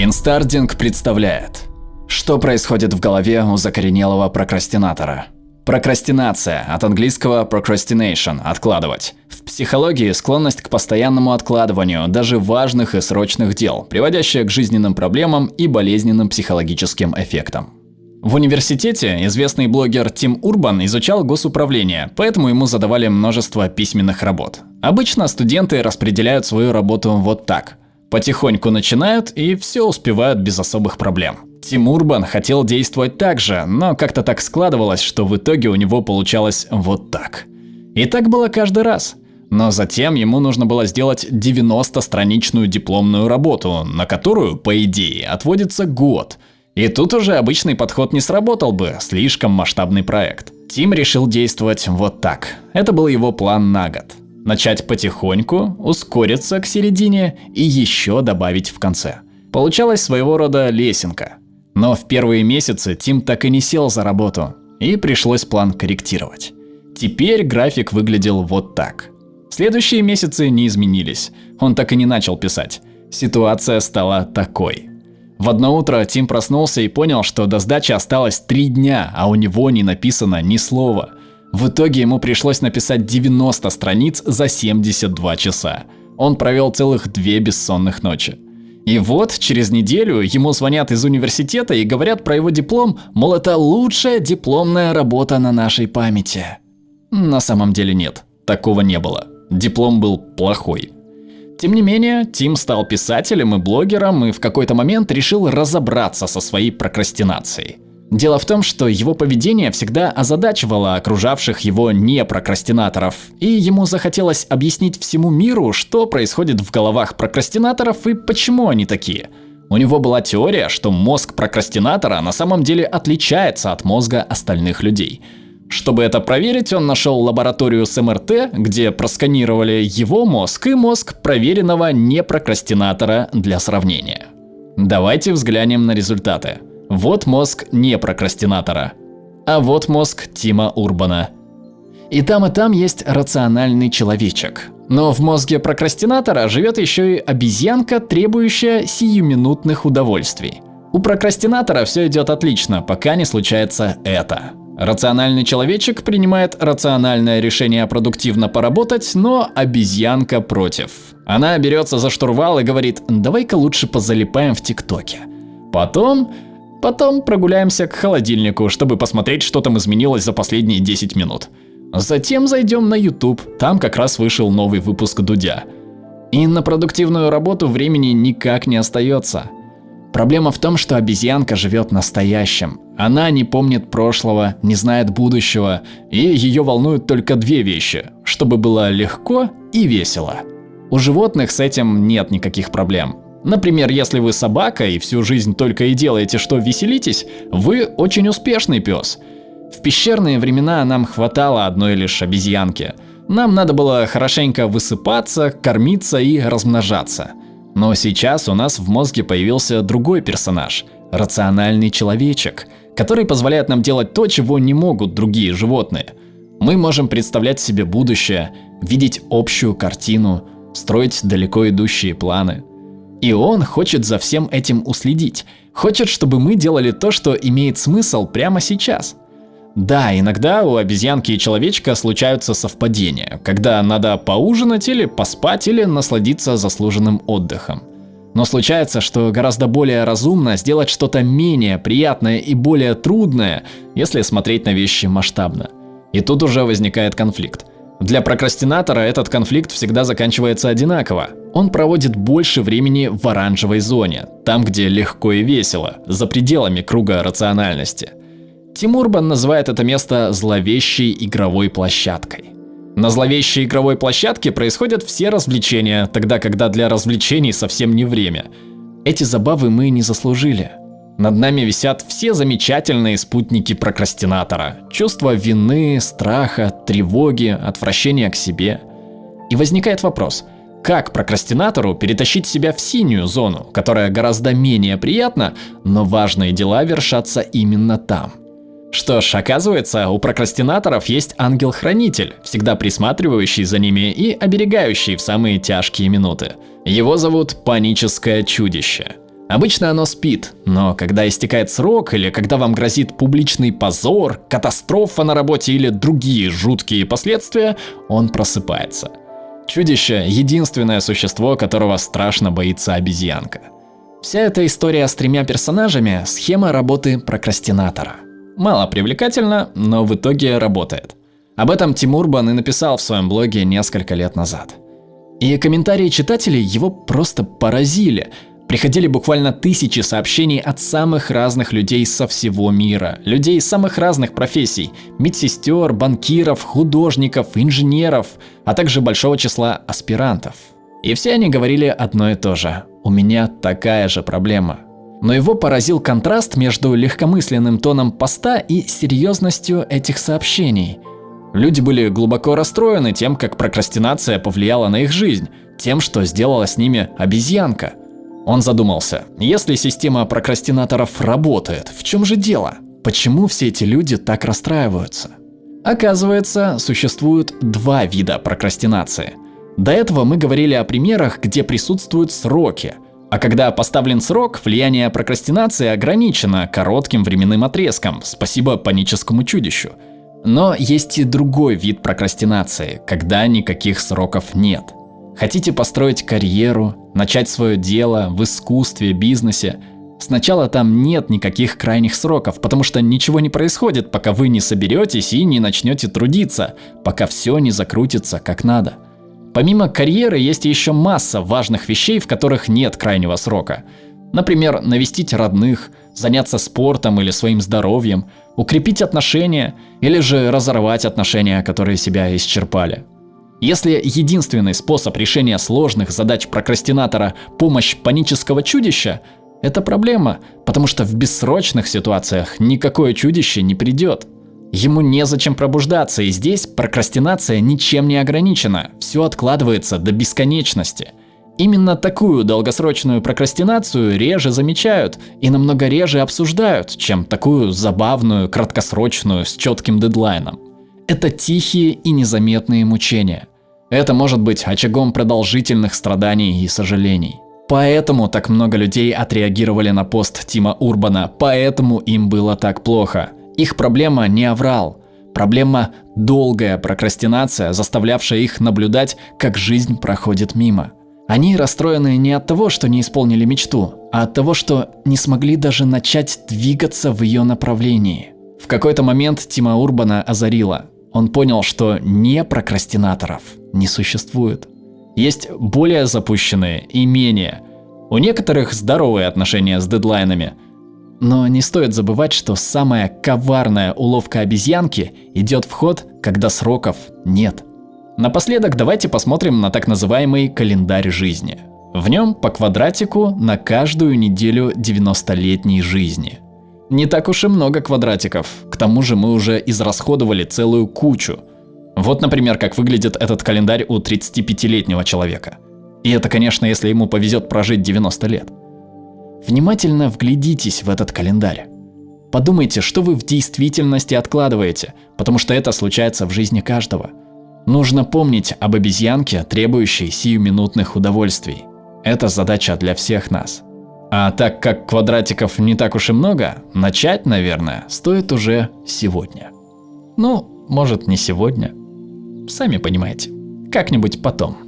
Инстардинг представляет, что происходит в голове у закоренелого прокрастинатора. Прокрастинация, от английского procrastination – откладывать. В психологии склонность к постоянному откладыванию даже важных и срочных дел, приводящая к жизненным проблемам и болезненным психологическим эффектам. В университете известный блогер Тим Урбан изучал госуправление, поэтому ему задавали множество письменных работ. Обычно студенты распределяют свою работу вот так – Потихоньку начинают и все успевают без особых проблем. Тим Урбан хотел действовать так же, но как-то так складывалось, что в итоге у него получалось вот так. И так было каждый раз. Но затем ему нужно было сделать 90-страничную дипломную работу, на которую, по идее, отводится год. И тут уже обычный подход не сработал бы, слишком масштабный проект. Тим решил действовать вот так. Это был его план на год начать потихоньку, ускориться к середине и еще добавить в конце. Получалась своего рода лесенка. Но в первые месяцы Тим так и не сел за работу, и пришлось план корректировать. Теперь график выглядел вот так. Следующие месяцы не изменились, он так и не начал писать. Ситуация стала такой. В одно утро Тим проснулся и понял, что до сдачи осталось три дня, а у него не написано ни слова. В итоге ему пришлось написать 90 страниц за 72 часа. Он провел целых две бессонных ночи. И вот через неделю ему звонят из университета и говорят про его диплом, мол это лучшая дипломная работа на нашей памяти. На самом деле нет, такого не было. Диплом был плохой. Тем не менее, Тим стал писателем и блогером и в какой-то момент решил разобраться со своей прокрастинацией. Дело в том, что его поведение всегда озадачивало окружавших его непрокрастинаторов, и ему захотелось объяснить всему миру, что происходит в головах прокрастинаторов и почему они такие. У него была теория, что мозг прокрастинатора на самом деле отличается от мозга остальных людей. Чтобы это проверить, он нашел лабораторию с МРТ, где просканировали его мозг и мозг проверенного непрокрастинатора для сравнения. Давайте взглянем на результаты. Вот мозг не прокрастинатора, а вот мозг Тима Урбана. И там и там есть рациональный человечек. Но в мозге прокрастинатора живет еще и обезьянка, требующая сиюминутных удовольствий. У прокрастинатора все идет отлично, пока не случается это. Рациональный человечек принимает рациональное решение продуктивно поработать, но обезьянка против. Она берется за штурвал и говорит, давай-ка лучше позалипаем в ТикТоке. Потом Потом прогуляемся к холодильнику, чтобы посмотреть, что там изменилось за последние 10 минут. Затем зайдем на YouTube, там как раз вышел новый выпуск Дудя. И на продуктивную работу времени никак не остается. Проблема в том, что обезьянка живет настоящим. Она не помнит прошлого, не знает будущего, и ее волнуют только две вещи, чтобы было легко и весело. У животных с этим нет никаких проблем. Например, если вы собака и всю жизнь только и делаете, что веселитесь, вы очень успешный пес. В пещерные времена нам хватало одной лишь обезьянки. Нам надо было хорошенько высыпаться, кормиться и размножаться. Но сейчас у нас в мозге появился другой персонаж – рациональный человечек, который позволяет нам делать то, чего не могут другие животные. Мы можем представлять себе будущее, видеть общую картину, строить далеко идущие планы. И он хочет за всем этим уследить. Хочет, чтобы мы делали то, что имеет смысл прямо сейчас. Да, иногда у обезьянки и человечка случаются совпадения, когда надо поужинать или поспать или насладиться заслуженным отдыхом. Но случается, что гораздо более разумно сделать что-то менее приятное и более трудное, если смотреть на вещи масштабно. И тут уже возникает конфликт. Для прокрастинатора этот конфликт всегда заканчивается одинаково. Он проводит больше времени в оранжевой зоне, там где легко и весело, за пределами круга рациональности. Тимурбан называет это место зловещей игровой площадкой. На зловещей игровой площадке происходят все развлечения, тогда когда для развлечений совсем не время. Эти забавы мы не заслужили. Над нами висят все замечательные спутники прокрастинатора. Чувство вины, страха, тревоги, отвращения к себе. И возникает вопрос, как прокрастинатору перетащить себя в синюю зону, которая гораздо менее приятна, но важные дела вершатся именно там? Что ж, оказывается, у прокрастинаторов есть ангел-хранитель, всегда присматривающий за ними и оберегающий в самые тяжкие минуты. Его зовут паническое чудище. Обычно оно спит, но когда истекает срок или когда вам грозит публичный позор, катастрофа на работе или другие жуткие последствия, он просыпается. Чудище – единственное существо, которого страшно боится обезьянка. Вся эта история с тремя персонажами – схема работы прокрастинатора. Мало привлекательно, но в итоге работает. Об этом Тимур Бан и написал в своем блоге несколько лет назад. И комментарии читателей его просто поразили – Приходили буквально тысячи сообщений от самых разных людей со всего мира. Людей самых разных профессий. Медсестер, банкиров, художников, инженеров, а также большого числа аспирантов. И все они говорили одно и то же. У меня такая же проблема. Но его поразил контраст между легкомысленным тоном поста и серьезностью этих сообщений. Люди были глубоко расстроены тем, как прокрастинация повлияла на их жизнь, тем, что сделала с ними обезьянка – он задумался, если система прокрастинаторов работает, в чем же дело? Почему все эти люди так расстраиваются? Оказывается, существует два вида прокрастинации. До этого мы говорили о примерах, где присутствуют сроки. А когда поставлен срок, влияние прокрастинации ограничено коротким временным отрезком, спасибо паническому чудищу. Но есть и другой вид прокрастинации, когда никаких сроков нет. Хотите построить карьеру, начать свое дело в искусстве, бизнесе? Сначала там нет никаких крайних сроков, потому что ничего не происходит, пока вы не соберетесь и не начнете трудиться, пока все не закрутится как надо. Помимо карьеры есть еще масса важных вещей, в которых нет крайнего срока. Например, навестить родных, заняться спортом или своим здоровьем, укрепить отношения или же разорвать отношения, которые себя исчерпали. Если единственный способ решения сложных задач прокрастинатора – помощь панического чудища, это проблема, потому что в бессрочных ситуациях никакое чудище не придет. Ему незачем пробуждаться, и здесь прокрастинация ничем не ограничена, все откладывается до бесконечности. Именно такую долгосрочную прокрастинацию реже замечают и намного реже обсуждают, чем такую забавную, краткосрочную, с четким дедлайном. Это тихие и незаметные мучения. Это может быть очагом продолжительных страданий и сожалений. Поэтому так много людей отреагировали на пост Тима Урбана, поэтому им было так плохо. Их проблема не аврал. Проблема – долгая прокрастинация, заставлявшая их наблюдать, как жизнь проходит мимо. Они расстроены не от того, что не исполнили мечту, а от того, что не смогли даже начать двигаться в ее направлении. В какой-то момент Тима Урбана озарила. Он понял, что не прокрастинаторов не существует. Есть более запущенные и менее. У некоторых здоровые отношения с дедлайнами. Но не стоит забывать, что самая коварная уловка обезьянки идет в ход, когда сроков нет. Напоследок давайте посмотрим на так называемый календарь жизни. В нем по квадратику на каждую неделю 90-летней жизни – не так уж и много квадратиков, к тому же мы уже израсходовали целую кучу. Вот, например, как выглядит этот календарь у 35-летнего человека. И это, конечно, если ему повезет прожить 90 лет. Внимательно вглядитесь в этот календарь. Подумайте, что вы в действительности откладываете, потому что это случается в жизни каждого. Нужно помнить об обезьянке, требующей сиюминутных удовольствий. Это задача для всех нас. А так как квадратиков не так уж и много, начать, наверное, стоит уже сегодня. Ну, может не сегодня. Сами понимаете, как-нибудь потом.